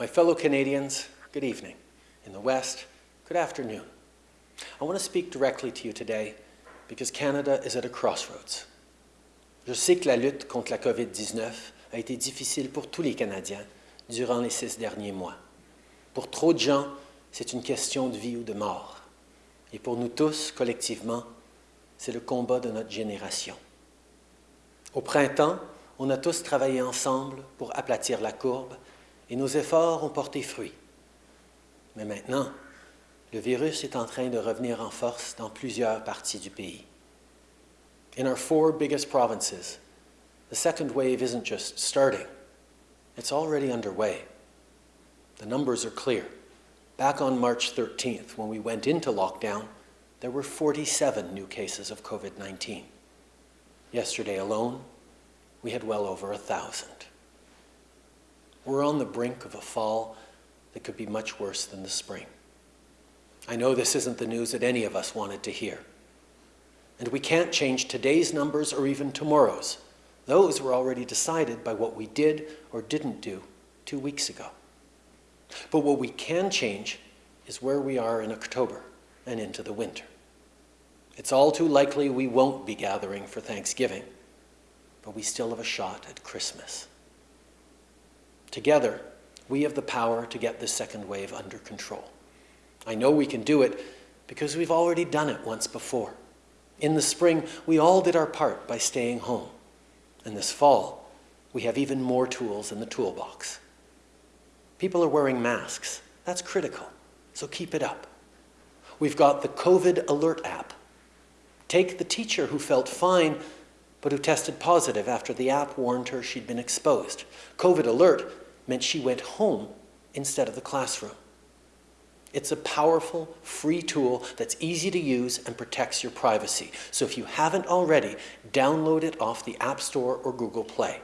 My fellow Canadians, good evening. In the West, good afternoon. I want to speak directly to you today because Canada is at a crossroads. Je sais que la lutte contre la COVID-19 a été difficile pour tous les Canadiens durant les six derniers mois. Pour trop de gens, c'est une question de vie ou de mort. Et pour nous tous, collectivement, c'est le combat de notre génération. Au printemps, on a tous travaillé ensemble pour aplatir la courbe et nos efforts ont porté fruit. Mais maintenant, le virus est en train de revenir en force dans plusieurs parties du pays. In our four biggest provinces, the second wave isn't just starting, it's already underway. The numbers are clear. Back on March 13th, when we went into lockdown, there were 47 new cases of COVID-19. Yesterday alone, we had well over a thousand. We're on the brink of a fall that could be much worse than the spring. I know this isn't the news that any of us wanted to hear. And we can't change today's numbers or even tomorrow's. Those were already decided by what we did or didn't do two weeks ago. But what we can change is where we are in October and into the winter. It's all too likely we won't be gathering for Thanksgiving, but we still have a shot at Christmas. Together, we have the power to get this second wave under control. I know we can do it because we've already done it once before. In the spring, we all did our part by staying home. And this fall, we have even more tools in the toolbox. People are wearing masks. That's critical, so keep it up. We've got the COVID Alert app. Take the teacher who felt fine, but who tested positive after the app warned her she'd been exposed. COVID Alert meant she went home instead of the classroom. It's a powerful, free tool that's easy to use and protects your privacy. So if you haven't already, download it off the App Store or Google Play.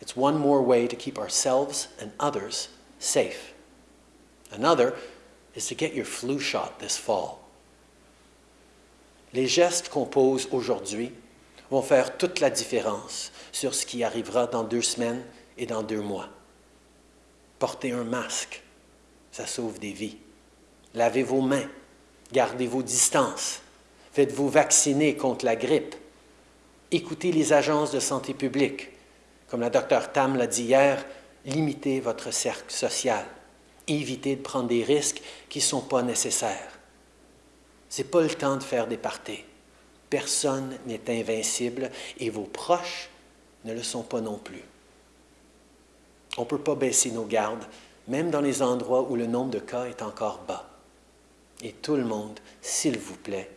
It's one more way to keep ourselves and others safe. Another is to get your flu shot this fall. Les gestes qu'on pose aujourd'hui vont faire toute la différence sur ce qui arrivera dans deux semaines et dans deux mois. Portez un masque, ça sauve des vies. Lavez vos mains, gardez vos distances, faites-vous vacciner contre la grippe. Écoutez les agences de santé publique. Comme la docteur Tam l'a dit hier, limitez votre cercle social. Évitez de prendre des risques qui ne sont pas nécessaires. Ce n'est pas le temps de faire des parties. Personne n'est invincible et vos proches ne le sont pas non plus. On ne peut pas baisser nos gardes, même dans les endroits où le nombre de cas est encore bas. Et tout le monde, s'il vous plaît,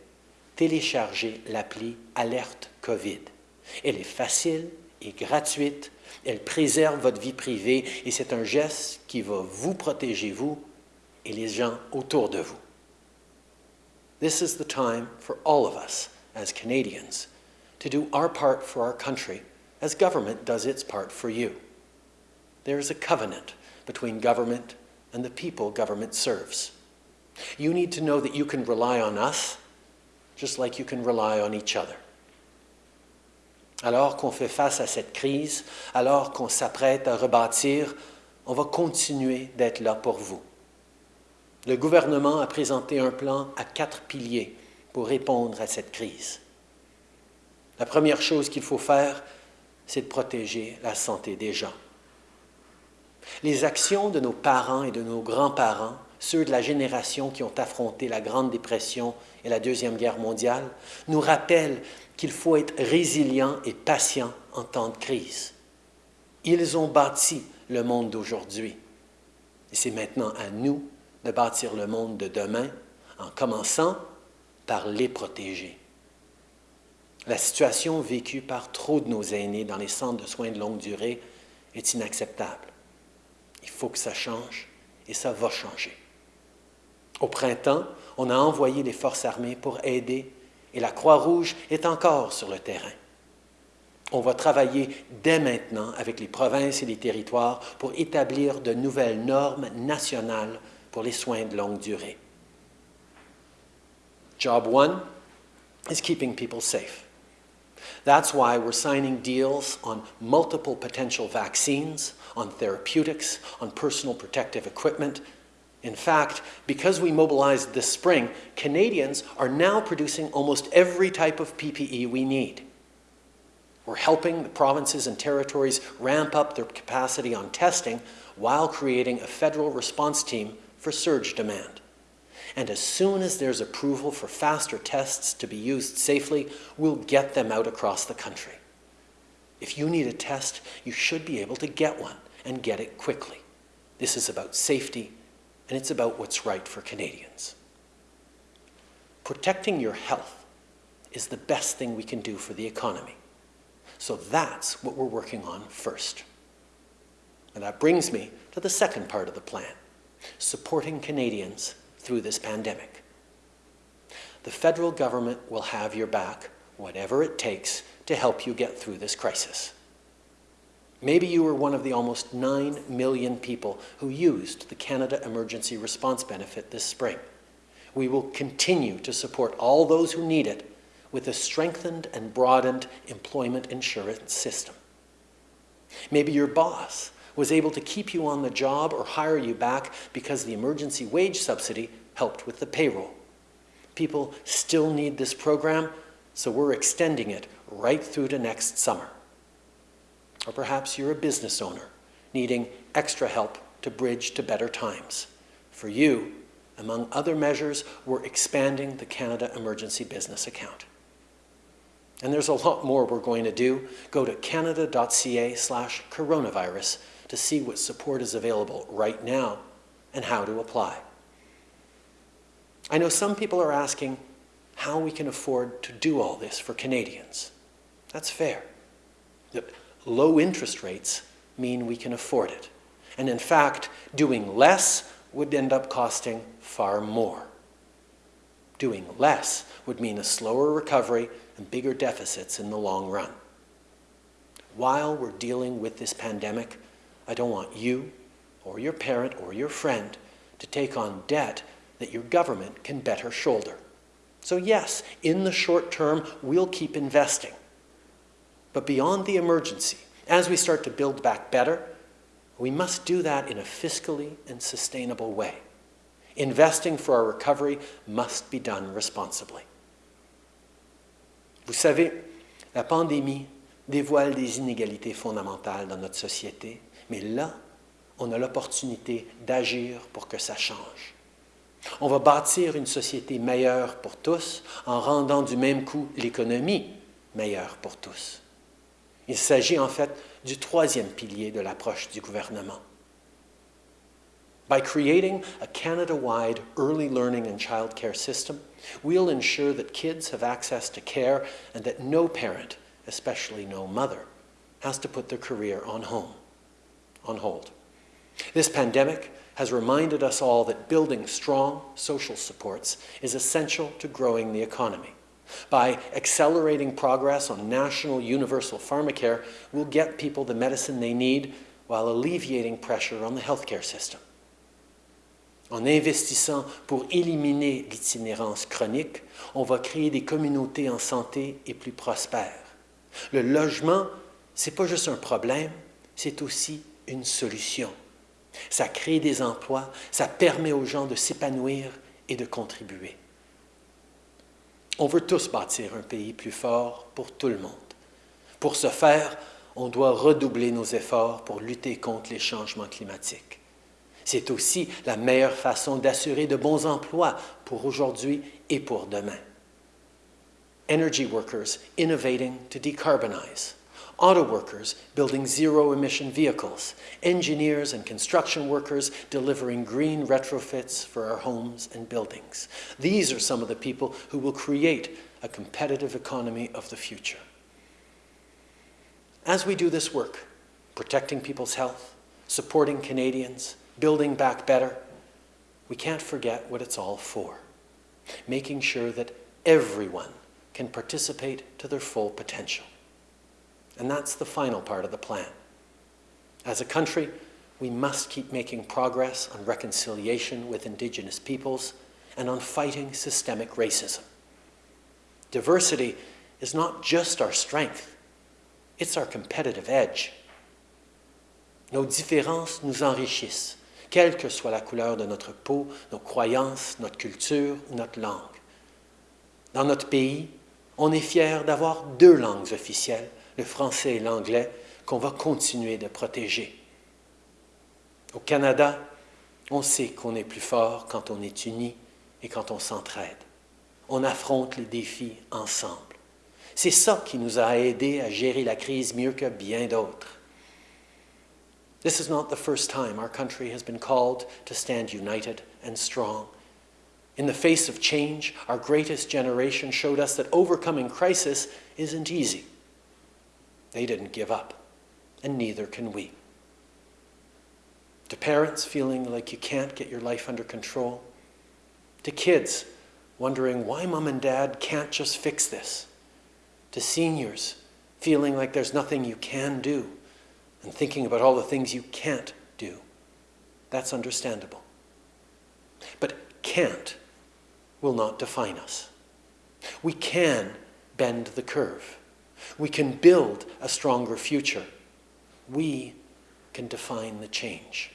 téléchargez l'appli Alerte COVID. Elle est facile et gratuite, elle préserve votre vie privée et c'est un geste qui va vous protéger, vous et les gens autour de vous. This is the time for all of us as Canadians to do our part for our country as government does its part for you. There is a covenant between government and the people government serves. You need to know that you can rely on us just like you can rely on each other. Alors qu'on fait face à cette crise, alors qu'on s'apprête à rebâtir, on va continuer d'être là pour vous. Le gouvernement a présenté un plan à quatre piliers pour répondre à cette crise. La première chose qu'il faut faire, c'est de protéger la santé des gens. Les actions de nos parents et de nos grands-parents, ceux de la génération qui ont affronté la Grande Dépression et la Deuxième Guerre mondiale, nous rappellent qu'il faut être résilient et patient en temps de crise. Ils ont bâti le monde d'aujourd'hui. Et c'est maintenant à nous de bâtir le monde de demain en commençant par les protéger. La situation vécue par trop de nos aînés dans les centres de soins de longue durée est inacceptable. Il faut que ça change et ça va changer. Au printemps, on a envoyé les forces armées pour aider et la Croix-Rouge est encore sur le terrain. On va travailler dès maintenant avec les provinces et les territoires pour établir de nouvelles normes nationales pour les soins de longue durée. Job one is keeping people safe. That's why we're signing deals on multiple potential vaccines, on therapeutics, on personal protective equipment. In fact, because we mobilized this spring, Canadians are now producing almost every type of PPE we need. We're helping the provinces and territories ramp up their capacity on testing while creating a federal response team for surge demand. And as soon as there's approval for faster tests to be used safely, we'll get them out across the country. If you need a test, you should be able to get one and get it quickly. This is about safety, and it's about what's right for Canadians. Protecting your health is the best thing we can do for the economy. So that's what we're working on first. And that brings me to the second part of the plan, supporting Canadians through this pandemic. The federal government will have your back, whatever it takes, to help you get through this crisis. Maybe you were one of the almost 9 million people who used the Canada Emergency Response Benefit this spring. We will continue to support all those who need it with a strengthened and broadened employment insurance system. Maybe your boss was able to keep you on the job or hire you back because the emergency wage subsidy helped with the payroll. People still need this program, so we're extending it right through to next summer. Or perhaps you're a business owner needing extra help to bridge to better times. For you, among other measures, we're expanding the Canada Emergency Business Account. And there's a lot more we're going to do. Go to canada.ca slash coronavirus to see what support is available right now and how to apply. I know some people are asking how we can afford to do all this for Canadians. That's fair. Low interest rates mean we can afford it. And in fact, doing less would end up costing far more. Doing less would mean a slower recovery and bigger deficits in the long run. While we're dealing with this pandemic, I don't want you or your parent or your friend to take on debt that your government can better shoulder. So yes, in the short term, we'll keep investing. But beyond the emergency, as we start to build back better, we must do that in a fiscally and sustainable way. Investing for our recovery must be done responsibly. Vous savez, la pandémie dévoile des inégalités fondamentales dans notre société mais là, on a l'opportunité d'agir pour que ça change. On va bâtir une société meilleure pour tous en rendant du même coup l'économie meilleure pour tous. Il s'agit en fait du troisième pilier de l'approche du gouvernement. By creating a Canada-wide early learning and child care system, we'll ensure that kids have access to care and that no parent, especially no mother, has to put their career on home on hold. This pandemic has reminded us all that building strong social supports is essential to growing the economy. By accelerating progress on national universal pharmacare, we'll get people the medicine they need while alleviating pressure on the healthcare system. En investissant pour éliminer l'itinérance chronique, on va créer des communautés en santé et plus prospères. Le logement, c'est pas juste un problème, c'est aussi une solution. Ça crée des emplois, ça permet aux gens de s'épanouir et de contribuer. On veut tous bâtir un pays plus fort pour tout le monde. Pour ce faire, on doit redoubler nos efforts pour lutter contre les changements climatiques. C'est aussi la meilleure façon d'assurer de bons emplois pour aujourd'hui et pour demain. Energy workers innovating to decarbonize auto workers building zero-emission vehicles, engineers and construction workers delivering green retrofits for our homes and buildings. These are some of the people who will create a competitive economy of the future. As we do this work, protecting people's health, supporting Canadians, building back better, we can't forget what it's all for, making sure that everyone can participate to their full potential. And that's the final part of the plan. As a country, we must keep making progress on reconciliation with Indigenous peoples and on fighting systemic racism. Diversity is not just our strength, it's our competitive edge. Nos différences nous enrichissent, quelle que soit la couleur de notre peau, nos croyances, notre culture ou notre langue. Dans notre pays, on est fier d'avoir deux langues officielles, le français et l'anglais, qu'on va continuer de protéger. Au Canada, on sait qu'on est plus fort quand on est uni et quand on s'entraide. On affronte les défis ensemble. C'est ça qui nous a aidés à gérer la crise mieux que bien d'autres. This is not the first time our country has been called to stand united and strong. In the face of change, our greatest generation showed us that overcoming crisis isn't easy. They didn't give up, and neither can we. To parents feeling like you can't get your life under control, to kids wondering why mom and dad can't just fix this, to seniors feeling like there's nothing you can do and thinking about all the things you can't do. That's understandable. But can't will not define us. We can bend the curve. We can build a stronger future. We can define the change.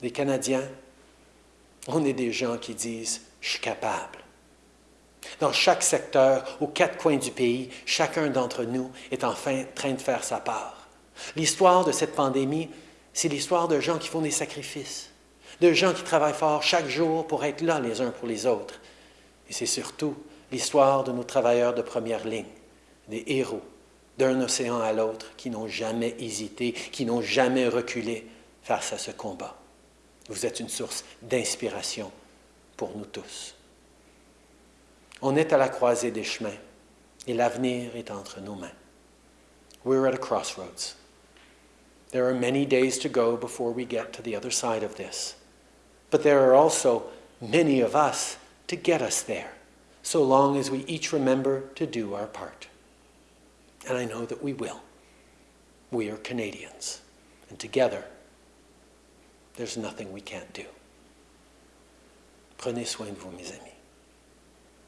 Les Canadiens, on est des gens qui disent « je suis capable ». Dans chaque secteur, aux quatre coins du pays, chacun d'entre nous est enfin train de faire sa part. L'histoire de cette pandémie, c'est l'histoire de gens qui font des sacrifices, de gens qui travaillent fort chaque jour pour être là les uns pour les autres. Et c'est surtout l'histoire de nos travailleurs de première ligne, des héros, d'un océan à l'autre, qui n'ont jamais hésité, qui n'ont jamais reculé face à ce combat. Vous êtes une source d'inspiration pour nous tous. On est à la croisée des chemins et l'avenir est entre nos mains. We're at a crossroads. There are many days to go before we get to the other side of this. But there are also many of us to get us there, so long as we each remember to do our part. And I know that we will. We are Canadians, and together, there's nothing we can't do. Prenez soin de vous, mes amis.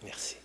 Merci.